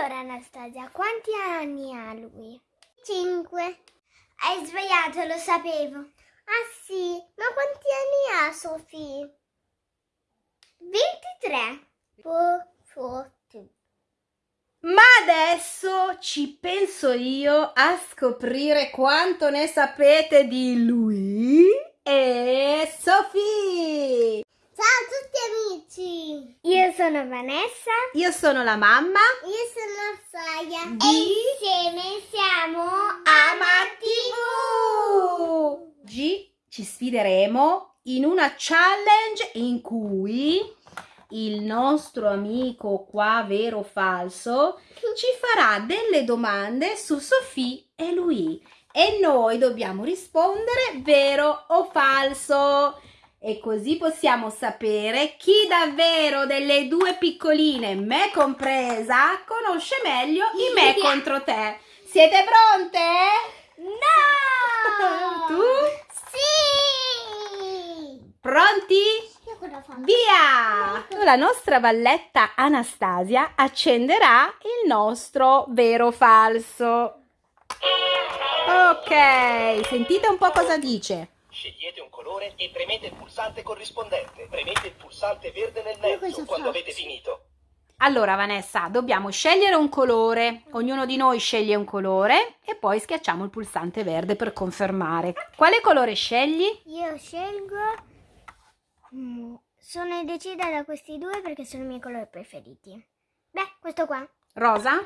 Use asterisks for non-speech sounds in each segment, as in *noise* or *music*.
Allora, Anastasia, quanti anni ha lui? Cinque. Hai sbagliato, lo sapevo. Ah sì, ma quanti anni ha Sofì? 23. Po, po, tu. Ma adesso ci penso io a scoprire quanto ne sapete di lui e Sofì. Ciao a tutti amici! Io sono Vanessa. Io sono la mamma Io sono Saya. Di- E insieme siamo AmaTV. Oggi ci sfideremo in una challenge in cui il nostro amico qua, vero o falso, ci farà delle domande su Sofì e lui e noi dobbiamo rispondere vero o falso. E così possiamo sapere chi davvero delle due piccoline, me compresa, conosce meglio i me contro te. Siete pronte? No! *laughs* Tu? Sì! Pronti? Via! La nostra valletta Anastasia accenderà il nostro vero o falso. Ok, sentite un po' cosa dice. Scegliete un colore e premete il pulsante corrispondente. Premete il pulsante verde nel mezzo quando faccio? avete finito. Allora, Vanessa, dobbiamo scegliere un colore. Ognuno di noi sceglie un colore e poi schiacciamo il pulsante verde per confermare. Quale colore scegli? Io scelgo. Mm, Sono indecisa da questi due perché sono i miei colori preferiti. Beh, questo qua. Rosa?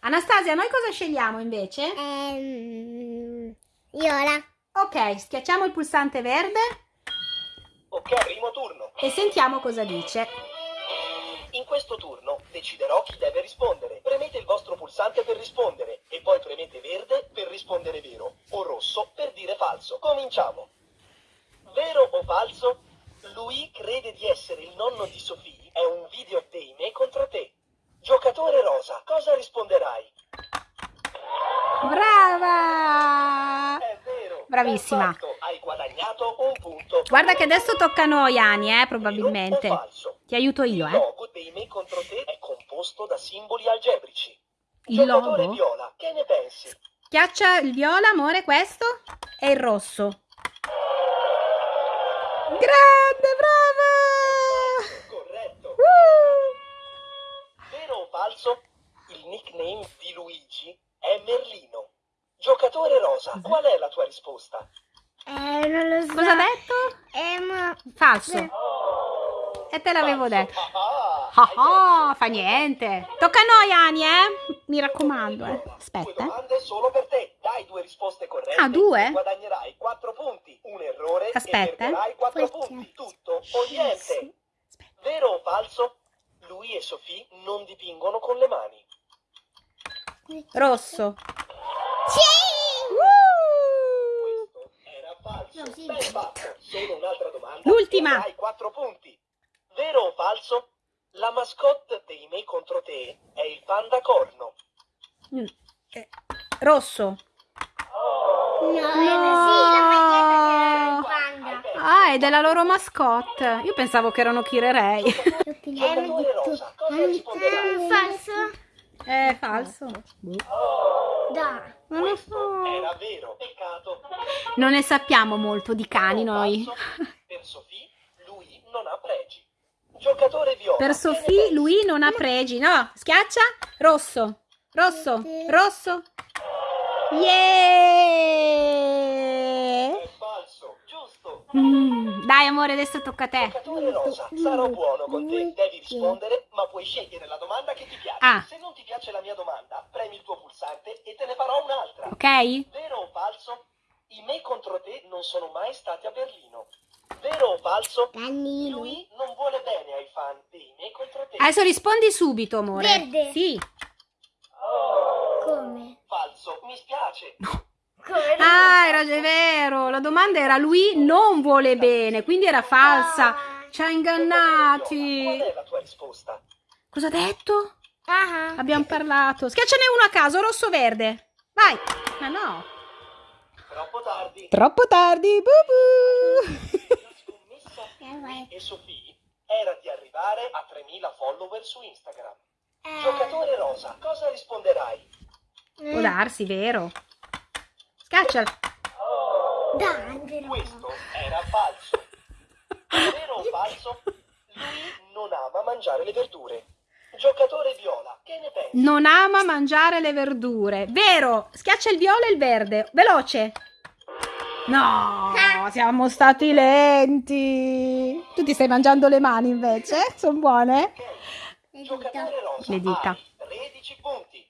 Anastasia, noi cosa scegliamo invece? Ehm. Viola. Ok, schiacciamo il pulsante verde Ok, primo turno. e sentiamo cosa dice. In questo turno deciderò chi deve rispondere. Premete il vostro pulsante per rispondere e poi premete verde per rispondere vero o rosso per dire falso. Cominciamo. Vero o falso? Lui crede di essere il nonno di Sofì. È un video dei me contro te. Giocatore rosa, cosa risponderai? Brava! È vero. Bravissima. Hai guadagnato un punto. Guarda che adesso tocca a noi, Ani, eh, probabilmente. Ti aiuto Il io, eh. logo dei me contro te è composto da simboli algebrici. Il logo? viola, che ne pensi? Schiaccia il viola, amore, questo e il rosso. Grande, brava! Corretto. Uh! Vero o falso? Il nickname di Luigi è Merlino. Giocatore rosa, qual è la tua risposta? Eh, non lo so. Cosa ha detto? Ehm, Falso. Oh, E te l'avevo detto. Ah, Ah, ah, perso. fa niente. Tocca a noi, Ani, eh. Mi raccomando, eh. Due Aspetta, eh. domande solo per te. Dai due risposte corrette. Ah, due? Guadagnerai 4 punti. Un errore Aspetta, e 4 Forse. punti. Tutto o niente. Aspetta. Vero o falso? Lui e Sofì non dipingono con le mani. Rosso. Sì! Uh! Questo No, sì. Solo un'altra domanda. L'ultima. Hai 4 punti. Vero o falso? La mascotte dei me contro te è il panda corno. Mm. Eh, Rosso. No, era sì, la maglietta del panda. Ah, è della loro mascotte. Io pensavo che erano Kirerei. Risponderai? falso? È falso. Dai. Non lo so. era vero. Peccato. Non ne sappiamo molto di cani noi. Per Sofì, lui non ha pregi. Giocatore viola. Per Sofì lui non ha pregi. No, schiaccia. Rosso. Rosso. Rosso. Yeah! Mm, Dai amore, adesso tocca a te. Giocatore rosa, sarò buono con te. Devi rispondere, ma puoi scegliere la domanda che ti piace. Ah. Se non ti piace la mia domanda, premi il tuo pulsante e te ne farò un'altra. Ok? Vero o falso? I me contro te non sono mai stati a Berlino. Vero o falso? Danilo. Lui non vuole bene ai fan dei me contro te. Adesso rispondi subito, amore. Verde. Sì. Come? Falso, mi spiace. Come? Ah, era è vero. La domanda era lui non vuole bene, quindi era falsa. Ci ha Qual ingannati. è la tua risposta? Cosa ha detto? Ah, Abbiamo parlato. Schiacciane uno a caso, rosso o verde. Vai. Ma no. Troppo tardi. Troppo tardi. Bu bu. E Sofì era di arrivare a 3000 follower su Instagram. Eh, Giocatore rosa, cosa risponderai? Può darsi, vero? Scacciala. Dai, però. Questo era falso. Vero o falso? Lui non ama mangiare le verdure. Giocatore viola, che ne pensi? Non ama mangiare le verdure. Vero? Schiaccia il viola e il verde. Veloce. No, siamo stati lenti. Tu ti stai mangiando le mani invece? Sono buone? Giocatore rosa, Le dita. hai 13 punti.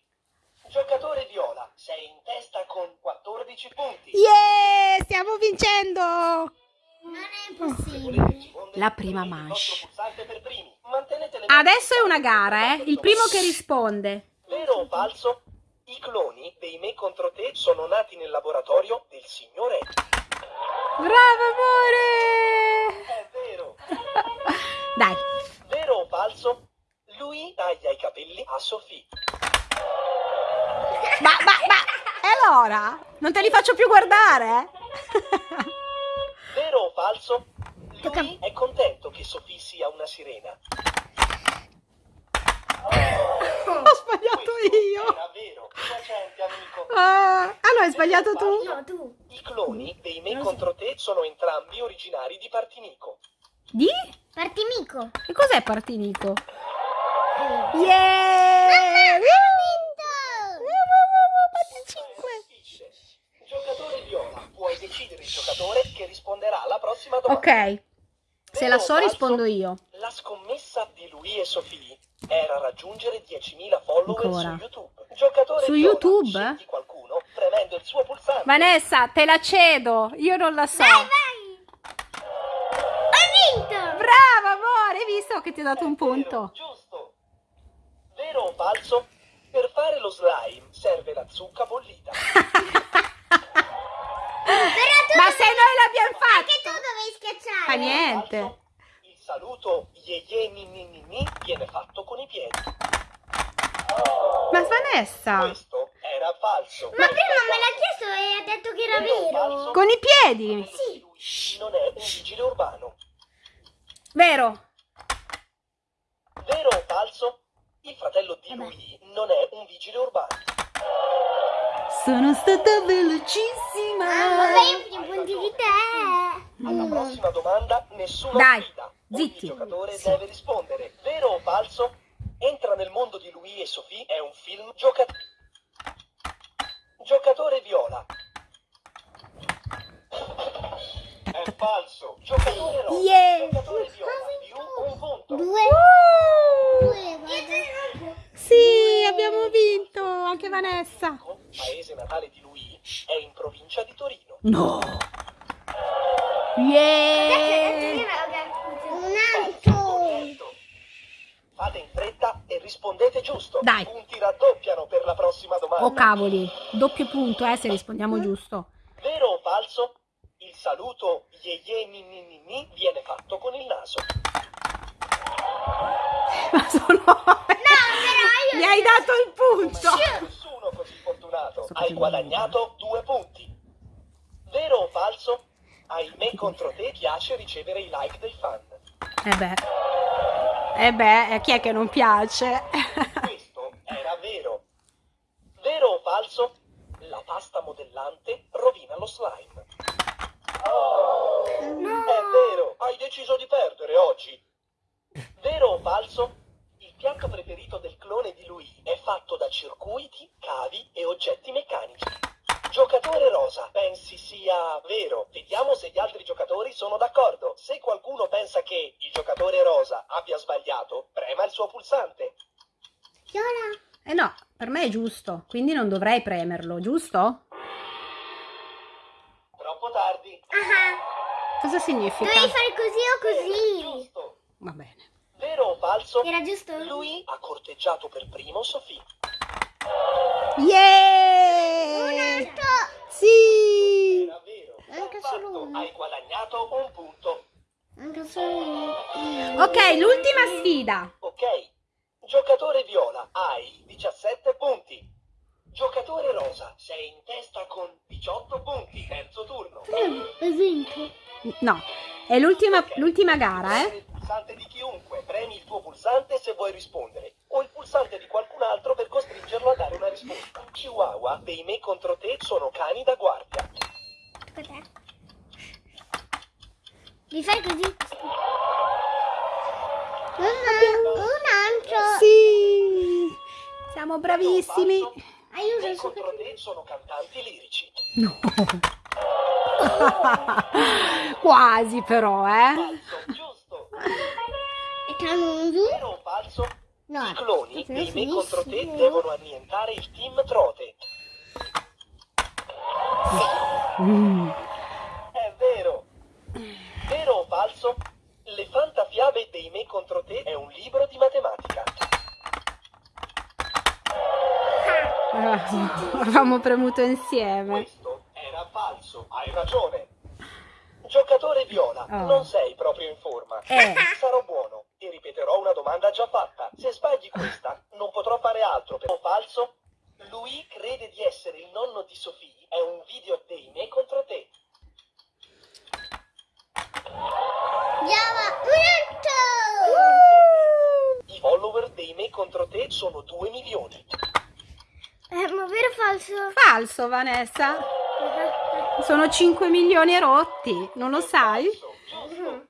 Giocatore viola, testa con 14 punti. Yeah, stiamo vincendo. Non è possibile. La prima manche. Adesso è una gara, eh? Il primo che risponde. Vero o falso? I cloni dei me contro te sono nati nel laboratorio del signore. Bravo amore. È vero. *laughs* Dai. Vero o falso? Lui taglia i capelli a Sofì. Ma, ma, allora? Non te li faccio più guardare? *laughs* Vero o falso? Tocca- Lui è contento che Sofì sia una sirena. Ho sbagliato io. Era vero. Amico. Ah, ah no, hai sbagliato tu. No, tu. I cloni dei me contro te sono entrambi originari di Partinico. Di? Partimico. E cos'è Partinico? Mamma, Yeah! ho vinto! Fatti È cinque. difficile. Giocatore viola, puoi decidere il giocatore che risponderà alla prossima domanda. Ok, se la so rispondo io. La scommessa di lui e Sofì era raggiungere 10.000 follower Ancora. su YouTube. Giocatore Su YouTube? scegli qualcuno premendo il suo pulsante. Vanessa, te la cedo. Io non la so. Vai, vai! Ho vinto! Brava amore, hai visto che ti ho dato un Vero, punto? giusto. Vero o falso? Per fare lo slime serve la zucca bollita. *laughs* Ma se noi l'abbiamo Anche tu fatto. dovevi schiacciare. Fa niente. Il saluto ye ye ni ni ni ni viene fatto con i piedi. Ma Vanessa, Questo era falso. Ma prima me l'ha chiesto e ha detto che era Vero con i piedi. Sì. Lui non è un vigile urbano. Vero? Vero o falso? Il fratello di Vabbè. lui non è un vigile urbano. Sono stata Ah, velocissima. vabbè, te. Alla Mm. prossima domanda nessuna Dai, sfida. zitti. Ogni giocatore Sì. deve rispondere. Vero o falso? Entra nel mondo di lui e Sofì è un film gioca- giocatore viola. È falso. Giocatore rosa. Yeah. Giocatore viola più un punto. Due. Uh, Due, sì, abbiamo vinto. Anche Vanessa. Paese natale di lui è in provincia di Torino. No. Yeah. Un altro. Fate in fretta e rispondete giusto. Dai. I punti raddoppiano per la prossima domanda. Oh cavoli, doppio punto eh se rispondiamo giusto. Vero o falso? Il saluto ye ye ni ni ni ni viene fatto con il naso. Ma sono... però io- Mi hai dato il punto. Nessuno così fortunato. Hai guadagnato due punti. Vero o me contro te piace ricevere i like dei fan. Eh beh. Eh beh, eh, chi è che non piace? Questo era vero. Vero o falso? La pasta modellante rovina lo slime. È vero, hai deciso di perdere oggi. Vero o falso? Il piatto preferito del clone di lui è fatto da circuiti, cavi e oggetti meccanici. Giocatore rosa, pensi sia vero? Vediamo se gli altri giocatori sono d'accordo. Se qualcuno pensa che il giocatore rosa abbia sbagliato, prema il suo pulsante. Viola. Eh no, per me è giusto, quindi non dovrei premerlo, giusto? Troppo tardi. Ah, Cosa significa? dovevi fare così o così. Giusto. Va bene. Vero o falso? Era giusto? Lui ha corteggiato per primo Sofì. Yeah! Sì! Era vero. Manca Fatto, solo uno. Hai guadagnato un punto. Anche solo uno. Ok, l'ultima sfida. Ok. Giocatore viola, hai 17 punti. Giocatore rosa, sei in testa con 18 punti. Terzo turno. Hai vinto. No, è l'ultima, Ok. l'ultima gara, eh? Il pulsante di chiunque. Premi il tuo pulsante se vuoi rispondere. O il pulsante di costringerlo a dare una risposta. Chihuahua dei me contro te sono cani da guardia. Cos'è? Mi fai così? Un, un altro. Sì! Siamo bravissimi! Aiuto, Me contro te sono cantanti lirici. No! Quasi però, eh? Falso, giusto. E canno giù? Vero o falso? No. I cloni dei me contro te devono annientare il team Trote. Mm. È vero. Vero o falso? Le fantafiabe dei me contro te è un libro di matematica. Ah, Avevamo premuto insieme. Questo era falso, hai ragione. Giocatore viola, Oh. non sei proprio in forma. Eh. Sarò buono e ripeterò una domanda già fatta. Se sbagli questa, non potrò fare altro. Per... O falso? Lui crede di essere il nonno di Sofì. È un video dei me contro te. Andiamo. I follower dei me contro te sono 2 milioni. Eh, ma vero o falso? Falso, Vanessa. Sono 5 milioni e rotti, non lo sai? Falso, giusto.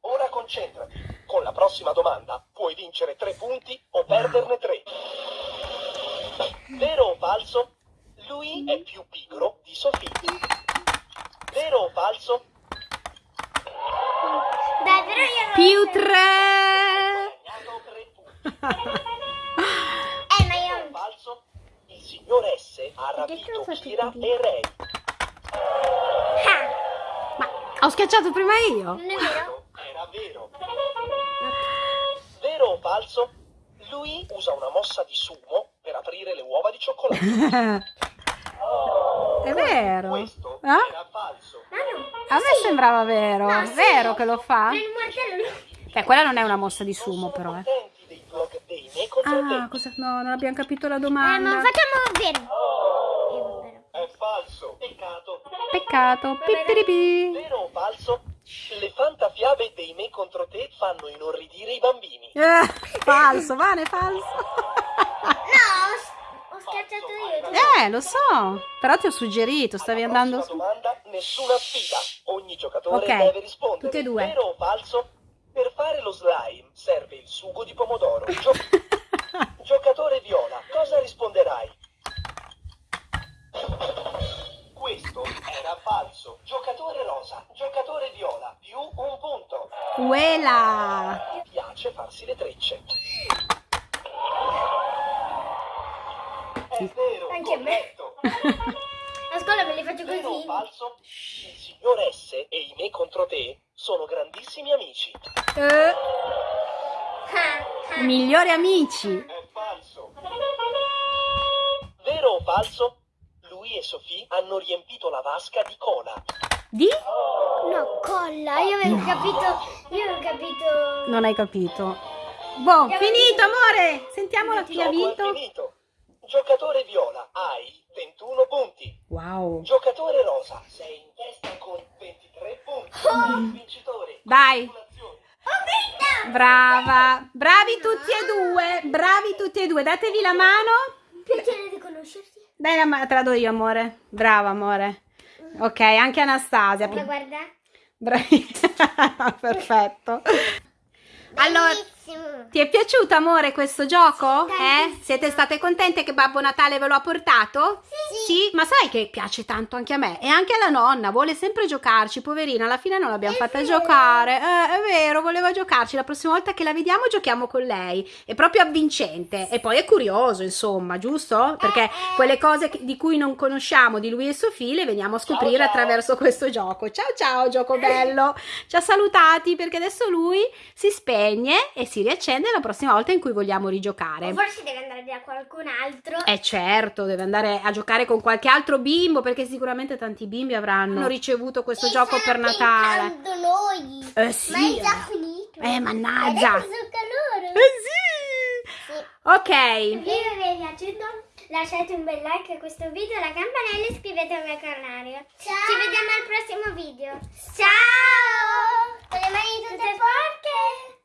Ora concentrati. Con la prossima domanda puoi vincere 3 punti o perderne 3. Vero o falso? Lui è più pigro di Sofì. Vero o falso? Dai, però io. Più 3! Guadagnato 3 punti. Eh, ma Vero o io... falso? Il signor S ha rapito Kira e Ray. Ah, Ma ho schiacciato prima io? non è vero? Falso? Lui usa una mossa di sumo per aprire le uova di cioccolato. *laughs* È vero? Questo Ah? era falso. Ma no. A me sembrava vero. No, sì. Vero che lo fa? Beh, quella non è una mossa di sumo però, eh. Ah, cosa? No, non abbiamo capito la Eh, ma domanda. facciamo vero. Eh, vero. È falso. Peccato. Peccato. Pipiripi. Vero o falso? Le fantafiabe dei me contro te fanno inorridire i bambini. Eh, falso, Vane, falso. No, ho, ho schiacciato io. Eh, lo so. Però ti ho suggerito, stavi Alla andando su. domanda, nessuna sfida. Ogni giocatore Ok, deve rispondere. tutti e due. Vero o falso? Per fare lo slime serve il sugo di pomodoro. Gio- *laughs* giocatore viola, cosa risponderai? Questo era falso. Giocatore rosa, giocatore viola, più un punto. Quella. Mi piace farsi le trecce. È vero, Anche a me. corretto. A scuola me li faccio Vero o così. falso? Il signor S e i me contro te sono grandissimi amici. Eh, ah. migliori amici. È falso. Vero o falso? Lui e Sofì hanno riempito la vasca di cola. Di? No, colla. Io avevo capito. Io avevo capito. Non hai capito. Boh, finito, amore. Sentiamola chi ha vinto. finito. Giocatore viola, hai 21 punti. Wow. Giocatore rosa, sei in testa con 23 punti. Il vincitore. Dai. Congratulazioni. Ho vinto! Brava. Bravi tutti e due. Bravi tutti e due. Datevi la mano. Dai, la ma- te la do io, amore. Brava, amore. Ok, anche Anastasia. Ma guarda. Bravi. *laughs* Perfetto. Allora, Ti è piaciuto, amore, questo gioco? Eh? Tantissimo. Siete state contente che Babbo Natale ve lo ha portato? Sì. ma sai che piace tanto anche a me e anche alla nonna, vuole sempre giocarci, poverina, alla fine non l'abbiamo fatta vero. giocare. Eh, è vero, voleva giocarci, la prossima volta che la vediamo giochiamo con lei. È proprio avvincente e poi è curioso, insomma, giusto? Perché Eh, eh. quelle cose che- di cui non conosciamo di lui e Sofì le veniamo a scoprire ciao. attraverso questo gioco. Ciao ciao, gioco *laughs* bello. Ci ha salutati perché adesso lui si spegne e si riaccende la prossima volta in cui vogliamo rigiocare. O forse deve andare da qualcun altro. Eh certo, deve andare a giocare con qualche altro bimbo perché sicuramente tanti bimbi avranno ricevuto questo E gioco per Natale. noi. Eh sì. Ma è già finito. Eh mannaggia. Adesso loro. Eh sì. Sì. Ok. Se vi è piaciuto lasciate un bel like a questo video, la campanella e iscrivetevi al canale. Ci vediamo al prossimo video. Ciao! Con le mani tutte forti.